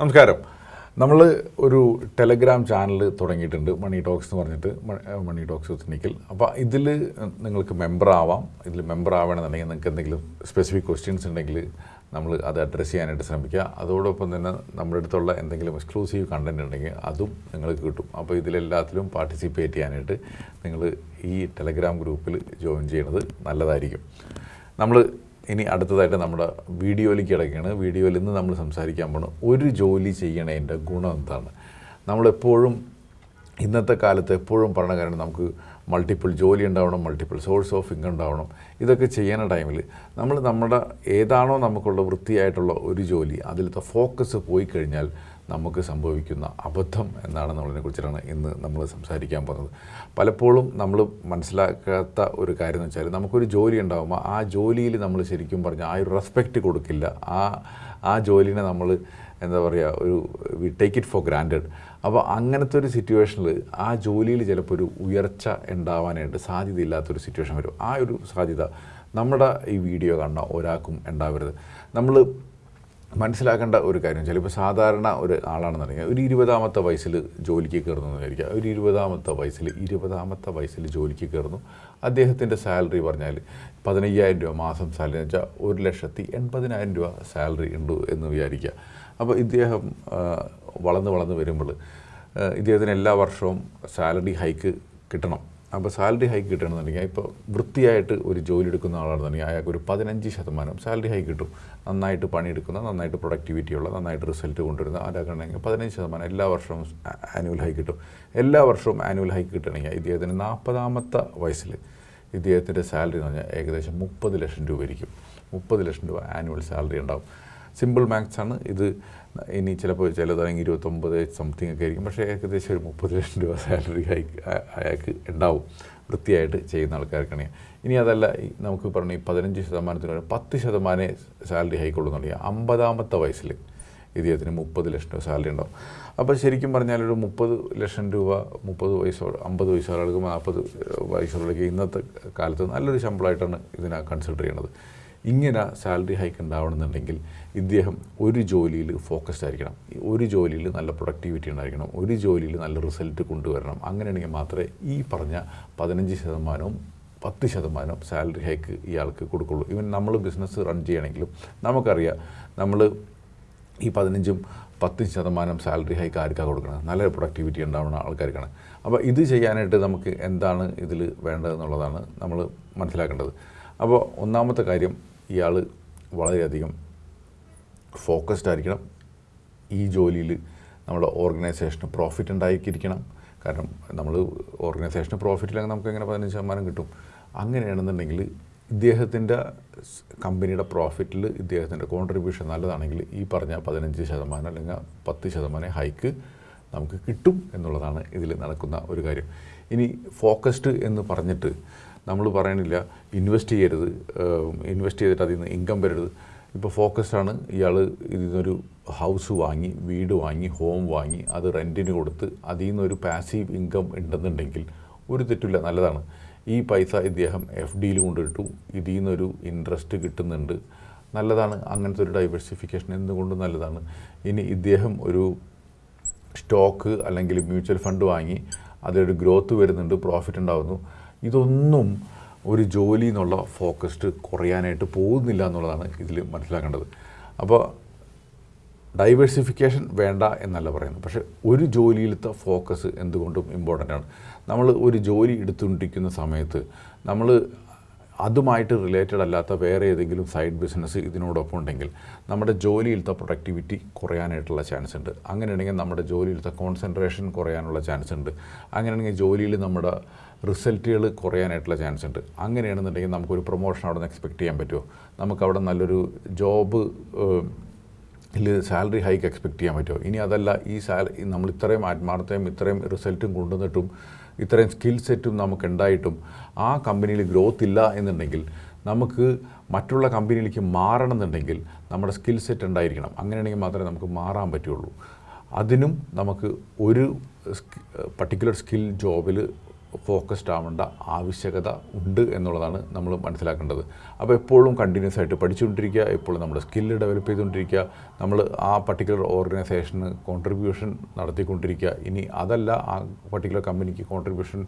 നമസ്കാരം. നമ്മൾ ഒരു ടെലഗ്രാം ചാനൽ തുടങ്ങിയിട്ടുണ്ട് മണി ടോക്സ് എന്ന് പറഞ്ഞിട്ട് മണി ടോക്സ് വിത്ത് അപ്പോൾ ഇതിൽ നിങ്ങൾക്ക് മെമ്പർ ആവാം. ഇതിൽ മെമ്പർ ആവണമെന്നുണ്ടെങ്കിൽ നിങ്ങൾക്ക് എന്തെങ്കിലും സ്പെസിഫിക് ക്വസ്റ്റ്യൻസ് ഉണ്ടെങ്കിൽ നമ്മൾ അത് അഡ്രസ്സ് ചെയ്യാനായിട്ട് ശ്രമിക്കുക. അതോടൊപ്പം തന്നെ നമ്മുടെ അടുത്തുള്ള എന്തെങ്കിലും എക്സ്ക്ലൂസീവ് കണ്ടന്റ് ഉണ്ടെങ്കിൽ അതും നിങ്ങൾക്ക് കിട്ടും. അപ്പോൾ ഇതിലെല്ലാത്തിലും പാർട്ടിസിപ്പേറ്റ് ചെയ്യാനായിട്ട് നിങ്ങൾ ഈ ടെലഗ്രാം ഗ്രൂപ്പിൽ ജോയിൻ ചെയ്യുന്നത് നല്ലതായിരിക്കും. നമ്മൾ ഇനി അടുത്തതായിട്ട് നമ്മുടെ വീഡിയോയിലേക്ക് കിടക്കുകയാണ്. വീഡിയോയിൽ നിന്ന് നമ്മൾ സംസാരിക്കാൻ പോണ ഒരു ജോലി ചെയ്യണതിന്റെ ഗുണം എന്താണ്? നമ്മളെപ്പോഴും ഇന്നത്തെ കാലത്ത് എപ്പോഴും പറഞ്ഞ കാര്യം നമുക്ക് മൾട്ടിപ്പിൾ ജോലി ഉണ്ടാവണം മൾട്ടിപ്പിൾ സോഴ്സ് ഓഫ് ഇൻകം ഉണ്ടാവണം. ഇതൊക്കെ ചെയ്യുന്ന ടൈമിൽ നമ്മൾ നമ്മുടെ ഏതാണോ നമുക്കുള്ള വൃത്തിയായിട്ടുള്ള ഒരു ജോലി അതിലത്തെ ഫോക്കസ് പോയി കഴിഞ്ഞാൽ നമുക്ക് സംഭവിക്കുന്ന അബദ്ധം എന്നാണ് നമ്മളതിനെ കുറിച്ചിട്ടാണ് ഇന്ന് നമ്മൾ സംസാരിക്കാൻ പോകുന്നത്. പലപ്പോഴും നമ്മൾ മനസ്സിലാക്കാത്ത ഒരു കാര്യം എന്ന് വെച്ചാൽ നമുക്കൊരു ജോലി ഉണ്ടാകുമ്പോൾ ആ ജോലിയിൽ നമ്മൾ ശരിക്കും പറഞ്ഞാൽ ആ ഒരു റെസ്പെക്റ്റ് കൊടുക്കില്ല. ആ ആ ജോലിനെ നമ്മൾ എന്താ പറയുക ഒരു we take it for granted അപ്പോൾ അങ്ങനത്തെ ഒരു സിറ്റുവേഷനിൽ ആ ജോലിയിൽ ചിലപ്പോൾ ഒരു ഉയർച്ച ഉണ്ടാവാനായിട്ട് സാധ്യതയില്ലാത്തൊരു സിറ്റുവേഷൻ വരും. ആ ഒരു സാധ്യത നമ്മുടെ ഈ വീഡിയോ കാണുന്ന ഒരാൾക്കും ഉണ്ടാവരുത്. നമ്മൾ മനസ്സിലാക്കേണ്ട ഒരു കാര്യം ചിലപ്പോൾ സാധാരണ ഒരു ആളാണെന്നുണ്ടെങ്കിൽ ഒരു ഇരുപതാമത്തെ വയസ്സിൽ ജോലിക്ക് കയറുന്നു വിചാരിക്കുക. ഒരു ഇരുപതാമത്തെ വയസ്സിൽ ഇരുപതാമത്തെ വയസ്സിൽ ജോലിക്ക് കയറുന്നു. അദ്ദേഹത്തിന്റെ സാലറി പറഞ്ഞാൽ പതിനയ്യായിരം രൂപ മാസം സാലറി എന്ന് വെച്ചാൽ ഒരു ലക്ഷത്തി എൺപതിനായിരം രൂപ സാലറി ഉണ്ട് എന്ന് വിചാരിക്കുക. അപ്പോൾ ഇദ്ദേഹം വളർന്ന് വളർന്ന് വരുമ്പോൾ ഇദ്ദേഹത്തിന് എല്ലാ വർഷവും സാലറി ഹൈക്ക് കിട്ടണം. അപ്പോൾ സാലറി ഹൈക്ക് കിട്ടണമെന്നുണ്ടെങ്കിൽ ഇപ്പോൾ വൃത്തിയായിട്ട് ഒരു ജോലി എടുക്കുന്ന ആളാണെന്നുണ്ടെങ്കിൽ അയാൾക്ക് ഒരു പതിനഞ്ച് ശതമാനം സാലറി ഹൈക്ക് കിട്ടും. നന്നായിട്ട് പണിയെടുക്കുന്ന നന്നായിട്ട് പ്രൊഡക്ടിവിറ്റി ഉള്ള നന്നായിട്ട് റിസൾട്ട് കൊണ്ടുവരുന്ന ആരാക്കണമെങ്കിൽ പതിനഞ്ച് ശതമാനം എല്ലാ വർഷവും ആനുവൽ ഹൈക്ക് കിട്ടും. എല്ലാ വർഷവും ആനുവൽ ഹൈക്ക് കിട്ടണമെങ്കിൽ ഇദ്ദേഹത്തിന് നാൽപ്പതാമത്തെ വയസ്സിൽ ഇദ്ദേഹത്തിന്റെ സാലറി എന്ന് പറഞ്ഞാൽ ഏകദേശം മുപ്പത് ലക്ഷം രൂപ ആയിരിക്കും മുപ്പത് ലക്ഷം രൂപ ആനുവൽ സാലറി ഉണ്ടാവും. സിമ്പിൾ മാത്സ് ആണ്. ഇത് ഇനി ചിലപ്പോൾ ചിലതാണെങ്കിൽ ഇരുപത്തൊമ്പത് സംതിങ് ഒക്കെ ആയിരിക്കും. പക്ഷേ ഏകദേശം ഒരു മുപ്പത് ലക്ഷം രൂപ സാലറി അയാൾക്ക് ഉണ്ടാവും. വൃത്തിയായിട്ട് ചെയ്യുന്ന ആൾക്കാർക്കാണ്. ഇനി അതല്ല നമുക്ക് പറഞ്ഞു ഈ പതിനഞ്ച് ശതമാനത്തിന് പത്ത് ശതമാനമേ സാലറി ഹൈക്കുള്ളൂന്നുണ്ടെങ്കിൽ അമ്പതാമത്തെ വയസ്സിൽ ഇദ്ദേഹത്തിന് മുപ്പത് ലക്ഷം രൂപ സാലറി ഉണ്ടാവും. അപ്പോൾ ശരിക്കും പറഞ്ഞാൽ ഒരു മുപ്പത് ലക്ഷം രൂപ മുപ്പത് വയസ്സോട് അമ്പത് ആൾക്ക് നാൽപ്പത് വയസ്സുള്ള ഇന്നത്തെ കാലത്ത് നല്ലൊരു ശമ്പളമായിട്ടാണ് ഇതിനെ കൺസിഡർ ചെയ്യുന്നത്. ഇങ്ങനെ സാലറി ഹൈക്ക് ഉണ്ടാവണമെന്നുണ്ടെങ്കിൽ ഇദ്ദേഹം ഒരു ജോലിയിൽ ഫോക്കസ്ഡ് ആയിരിക്കണം. ഒരു ജോലിയിൽ നല്ല പ്രൊഡക്ടിവിറ്റി ഉണ്ടായിരിക്കണം. ഒരു ജോലിയിൽ നല്ല റിസൾട്ട് കൊണ്ടുവരണം. അങ്ങനെയാണെങ്കിൽ മാത്രമേ ഈ പറഞ്ഞ പതിനഞ്ച് ശതമാനവും പത്ത് ശതമാനം സാലറി ഹൈക്ക് ഇയാൾക്ക് കൊടുക്കുള്ളൂ. ഇവൻ നമ്മൾ ബിസിനസ് റൺ ചെയ്യണമെങ്കിലും നമുക്കറിയാം നമ്മൾ ഈ പതിനഞ്ചും പത്തും ശതമാനം സാലറി ഹൈക്ക് ആർക്കാണ് കൊടുക്കണം നല്ല പ്രൊഡക്ടിവിറ്റി ഉണ്ടാവുന്ന ആൾക്കാർക്കാണ്. അപ്പോൾ ഇത് ചെയ്യാനായിട്ട് നമുക്ക് എന്താണ് ഇതിൽ വേണ്ടതെന്നുള്ളതാണ് നമ്മൾ മനസ്സിലാക്കേണ്ടത്. അപ്പോൾ ഒന്നാമത്തെ കാര്യം ഇയാൾ വളരെയധികം ഫോക്കസ്ഡ് ആയിരിക്കണം. ഈ ജോലിയിൽ നമ്മുടെ ഓർഗനൈസേഷന് പ്രോഫിറ്റ് ഉണ്ടായിരിക്കണം കാരണം നമ്മൾ ഓർഗനൈസേഷന് പ്രോഫിറ്റ് ഇല്ലെങ്കിൽ നമുക്ക് എങ്ങനെ പതിനഞ്ച് ശതമാനം കിട്ടും? അങ്ങനെയാണെന്നുണ്ടെങ്കിൽ ഇദ്ദേഹത്തിന്റെ കമ്പനിയുടെ പ്രോഫിറ്റിൽ ഇദ്ദേഹത്തിന്റെ കോൺട്രിബ്യൂഷൻ നല്ലതാണെങ്കിൽ ഈ പറഞ്ഞ പതിനഞ്ച് ശതമാനം അല്ലെങ്കിൽ പത്ത് ശതമാനം ഹൈക്ക് നമുക്ക് കിട്ടും എന്നുള്ളതാണ് ഇതിൽ നടക്കുന്ന ഒരു കാര്യം. ഇനി ഫോക്കസ്ഡ് എന്ന് പറഞ്ഞിട്ട് നമ്മൾ പറയണില്ല ഇൻവെസ്റ്റ് ചെയ്യരുത് ഇൻവെസ്റ്റ് ചെയ്തിട്ട് അതിൽ നിന്ന് ഇൻകം വരരുത്. ഇപ്പോൾ ഫോക്കസ്ഡാണ് ഇയാൾ ഇതിൽ നിന്നൊരു ഹൗസ് വാങ്ങി വീട് വാങ്ങി ഹോം വാങ്ങി അത് റെന്റിന് കൊടുത്ത് അതിൽ നിന്നൊരു പാസീവ് ഇൻകം ഉണ്ടെന്നുണ്ടെങ്കിൽ ഒരു തെറ്റില്ല നല്ലതാണ്. ഈ പൈസ ഇദ്ദേഹം എഫ് ഡിയിൽ കൊണ്ടിട്ടു ഇതിൽ നിന്നൊരു ഇൻട്രസ്റ്റ് കിട്ടുന്നുണ്ട്. നല്ലതാണ്. അങ്ങനത്തെ ഒരു ഡൈവേഴ്സിഫിക്കേഷൻ എന്തുകൊണ്ടും നല്ലതാണ്. ഇനി ഇദ്ദേഹം ഒരു സ്റ്റോക്ക് അല്ലെങ്കിൽ മ്യൂച്വൽ ഫണ്ട് വാങ്ങി അതിലൊരു ഗ്രോത്ത് വരുന്നുണ്ട് പ്രോഫിറ്റ് ഉണ്ടാകുന്നു ഇതൊന്നും ഒരു ജോലി എന്നുള്ള ഫോക്കസ്ഡ് കുറയാനായിട്ട് പോകുന്നില്ല എന്നുള്ളതാണ് ഇതിൽ മനസ്സിലാക്കേണ്ടത്. അപ്പോൾ ഡൈവേഴ്സിഫിക്കേഷൻ വേണ്ട എന്നല്ല പറയുന്നത്. പക്ഷേ ഒരു ജോലിയിലത്തെ ഫോക്കസ് എന്തുകൊണ്ടും ഇമ്പോർട്ടന്റ് ആണ്. നമ്മൾ ഒരു ജോലി എടുത്തുകൊണ്ടിരിക്കുന്ന സമയത്ത് നമ്മൾ അതുമായിട്ട് റിലേറ്റഡ് അല്ലാത്ത വേറെ ഏതെങ്കിലും സൈഡ് ബിസിനസ് ഇതിനോടൊപ്പം ഉണ്ടെങ്കിൽ നമ്മുടെ ജോലിയിലത്തെ പ്രൊഡക്ടിവിറ്റി കുറയാനായിട്ടുള്ള ചാൻസ് ഉണ്ട്. അങ്ങനെയാണെങ്കിൽ നമ്മുടെ ജോലിയിലത്തെ കോൺസെൻട്രേഷൻ കുറയാനുള്ള ചാൻസ് ഉണ്ട്. അങ്ങനെയാണെങ്കിൽ ജോലിയിൽ നമ്മുടെ റിസൾട്ടുകൾ കുറയാനായിട്ടുള്ള ചാൻസ് ഉണ്ട്. അങ്ങനെയാണെന്നുണ്ടെങ്കിൽ നമുക്കൊരു പ്രൊമോഷൻ അവിടെ നിന്ന് എക്സ്പെക്റ്റ് ചെയ്യാൻ പറ്റുമോ? നമുക്കവിടെ നല്ലൊരു ജോബ് ഇതിൽ സാലറി ഹൈക്ക് എക്സ്പെക്റ്റ് ചെയ്യാൻ പറ്റുമോ? ഇനി അതല്ല ഈ സാലറി നമ്മൾ ഇത്രയും ആത്മാർത്ഥയും ഇത്രയും റിസൾട്ടും കൊണ്ടുവന്നിട്ടും ഇത്രയും സ്കിൽ സെറ്റും നമുക്ക് ഉണ്ടായിട്ടും ആ കമ്പനിയിൽ ഗ്രോത്ത് ഇല്ല എന്നുണ്ടെങ്കിൽ നമുക്ക് മറ്റുള്ള കമ്പനിയിലേക്ക് മാറണമെന്നുണ്ടെങ്കിൽ നമ്മുടെ സ്കിൽ സെറ്റ് ഉണ്ടായിരിക്കണം. അങ്ങനെയാണെങ്കിൽ മാത്രമേ നമുക്ക് മാറാൻ പറ്റുള്ളൂ. അതിനും നമുക്ക് ഒരു പർട്ടിക്കുലർ സ്കിൽ ജോബിൽ ഫോക്കസ്ഡ് ആവേണ്ട ആവശ്യകത ഉണ്ട് എന്നുള്ളതാണ് നമ്മൾ മനസ്സിലാക്കേണ്ടത്. അപ്പോൾ എപ്പോഴും കണ്ടിന്യൂസ് ആയിട്ട് പഠിച്ചുകൊണ്ടിരിക്കുക എപ്പോഴും നമ്മുടെ സ്കില്ല് ഡെവലപ്പ് ചെയ്തുകൊണ്ടിരിക്കുക നമ്മൾ ആ പർട്ടിക്കുലർ ഓർഗനൈസേഷന് കോൺട്രിബ്യൂഷൻ നടത്തിക്കൊണ്ടിരിക്കുക. ഇനി അതല്ല ആ പർട്ടിക്കുലർ കമ്പനിക്ക് കോൺട്രിബ്യൂഷൻ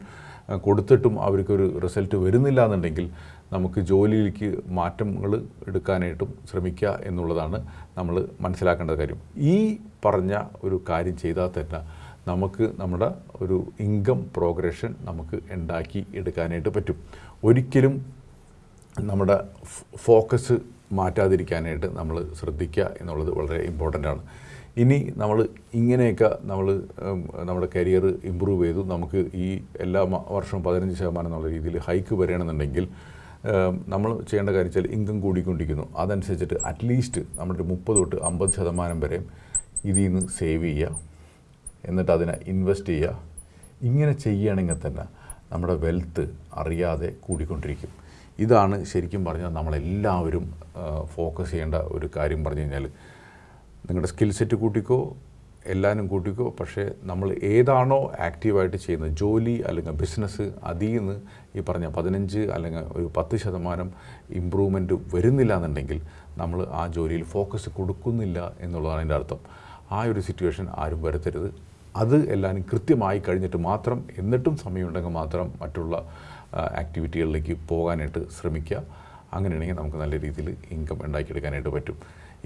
കൊടുത്തിട്ടും അവർക്കൊരു റിസൾട്ട് വരുന്നില്ല എന്നുണ്ടെങ്കിൽ നമുക്ക് ജോലിയിലേക്ക് മാറ്റങ്ങൾ എടുക്കാനായിട്ടും ശ്രമിക്കുക എന്നുള്ളതാണ് നമ്മൾ മനസ്സിലാക്കേണ്ട കാര്യം. ഈ പറഞ്ഞ ഒരു കാര്യം ചെയ്താൽ തന്നെ നമുക്ക് നമ്മുടെ ഒരു ഇൻകം പ്രോഗ്രഷൻ നമുക്ക് ഉണ്ടാക്കി എടുക്കാനായിട്ട് പറ്റും. ഒരിക്കലും നമ്മുടെ ഫോക്കസ് മാറ്റാതിരിക്കാനായിട്ട് നമ്മൾ ശ്രദ്ധിക്കുക എന്നുള്ളത് വളരെ ഇമ്പോർട്ടന്റ് ആണ്. ഇനി നമ്മൾ ഇങ്ങനെയൊക്കെ നമ്മൾ നമ്മുടെ കരിയർ ഇമ്പ്രൂവ് ചെയ്തു. നമുക്ക് ഈ എല്ലാ വർഷവും പതിനഞ്ച് ശതമാനം എന്നുള്ള രീതിയിൽ ഹൈക്ക് വരികയാണെന്നുണ്ടെങ്കിൽ നമ്മൾ ചെയ്യേണ്ട കാര്യം വെച്ചാൽ ഇൻകം കൂടിക്കൊണ്ടിരിക്കുന്നു. അതനുസരിച്ചിട്ട് അറ്റ്ലീസ്റ്റ് നമ്മുടെ മുപ്പത് തൊട്ട് അമ്പത് ശതമാനം വരെ ഇതിൽ നിന്ന് സേവ് ചെയ്യുക. എന്നിട്ട് അതിനെ ഇൻവെസ്റ്റ് ചെയ്യുക. ഇങ്ങനെ ചെയ്യുകയാണെങ്കിൽ തന്നെ നമ്മുടെ വെൽത്ത് അറിയാതെ കൂടിക്കൊണ്ടിരിക്കും. ഇതാണ് ശരിക്കും പറഞ്ഞാൽ നമ്മളെല്ലാവരും ഫോക്കസ് ചെയ്യേണ്ട ഒരു കാര്യം പറഞ്ഞു കഴിഞ്ഞാൽ നിങ്ങളുടെ സ്കിൽ സെറ്റ് കൂട്ടിക്കോ എല്ലാവരും കൂട്ടിക്കോ പക്ഷേ നമ്മൾ ഏതാണോ ആക്റ്റീവായിട്ട് ചെയ്യുന്നത് ജോലി അല്ലെങ്കിൽ ബിസിനസ് അതിൽ നിന്ന് ഈ പറഞ്ഞ പതിനഞ്ച് അല്ലെങ്കിൽ ഒരു പത്ത് ശതമാനം ഇമ്പ്രൂവ്മെന്റ് വരുന്നില്ല എന്നുണ്ടെങ്കിൽ നമ്മൾ ആ ജോലിയിൽ ഫോക്കസ് കൊടുക്കുന്നില്ല എന്നുള്ളതാണ് അതിന്റെ അർത്ഥം. ആ ഒരു സിറ്റുവേഷൻ ആരും വരുത്തരുത്. അത് എല്ലാവരും കൃത്യമായി കഴിഞ്ഞിട്ട് മാത്രം എന്നിട്ടും സമയമുണ്ടെങ്കിൽ മാത്രം മറ്റുള്ള ആക്ടിവിറ്റികളിലേക്ക് പോകാനായിട്ട് ശ്രമിക്കുക. അങ്ങനെയാണെങ്കിൽ നമുക്ക് നല്ല രീതിയിൽ ഇൻകം ഉണ്ടാക്കിയെടുക്കാനായിട്ട് പറ്റും.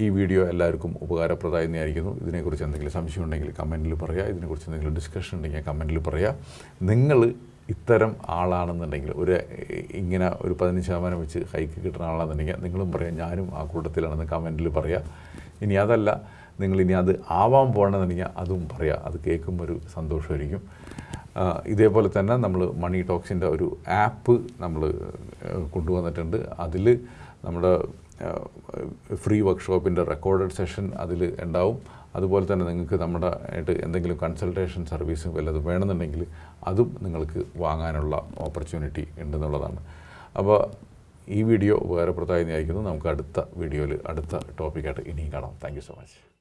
ഈ വീഡിയോ എല്ലാവർക്കും ഉപകാരപ്രദമായി തന്നെയായിരിക്കുന്നു ഇതിനെക്കുറിച്ച് എന്തെങ്കിലും സംശയം ഉണ്ടെങ്കിൽ കമന്റിൽ പറയുക. ഇതിനെക്കുറിച്ച് എന്തെങ്കിലും ഡിസ്കഷൻ ഉണ്ടെങ്കിൽ കമന്റിൽ പറയുക. നിങ്ങൾ ഇത്തരം ആളാണെന്നുണ്ടെങ്കിൽ ഒരു ഇങ്ങനെ ഒരു പതിനഞ്ച് ശതമാനം വെച്ച് ഹൈക്ക് കിട്ടുന്ന ആളാണെന്നുണ്ടെങ്കിൽ നിങ്ങളും പറയാം ഞാനും ആ കൂട്ടത്തിലാണെന്ന് കമന്റിൽ പറയുക. ഇനി അതല്ല നിങ്ങൾ ഇനി അത് ആവാൻ പോകണമെന്നുണ്ടെങ്കിൽ അതും പറയാം. അത് കേൾക്കുമ്പോൾ ഒരു സന്തോഷമായിരിക്കും. ഇതേപോലെ തന്നെ നമ്മൾ മണി ടോക്സിന്റെ ഒരു ആപ്പ് നമ്മൾ കൊണ്ടുവന്നിട്ടുണ്ട്. അതിൽ നമ്മുടെ ഫ്രീ വർക്ക്ഷോപ്പിന്റെ റെക്കോർഡഡ് സെഷൻ അതിൽ ഉണ്ടാവും. അതുപോലെ തന്നെ നിങ്ങൾക്ക് നമ്മുടെ ആയിട്ട് എന്തെങ്കിലും കൺസൾട്ടേഷൻ സർവീസ് വല്ലതും വേണമെന്നുണ്ടെങ്കിൽ അതും നിങ്ങൾക്ക് വാങ്ങാനുള്ള ഓപ്പർച്യൂണിറ്റി ഉണ്ടെന്നുള്ളതാണ്. അപ്പോൾ ഈ വീഡിയോ ഉപകാരപ്രദമായി നയിക്കുന്നു നമുക്ക് അടുത്ത വീഡിയോയിൽ അടുത്ത ടോപ്പിക്കായിട്ട് ഇനിയും കാണാം. Thank so much.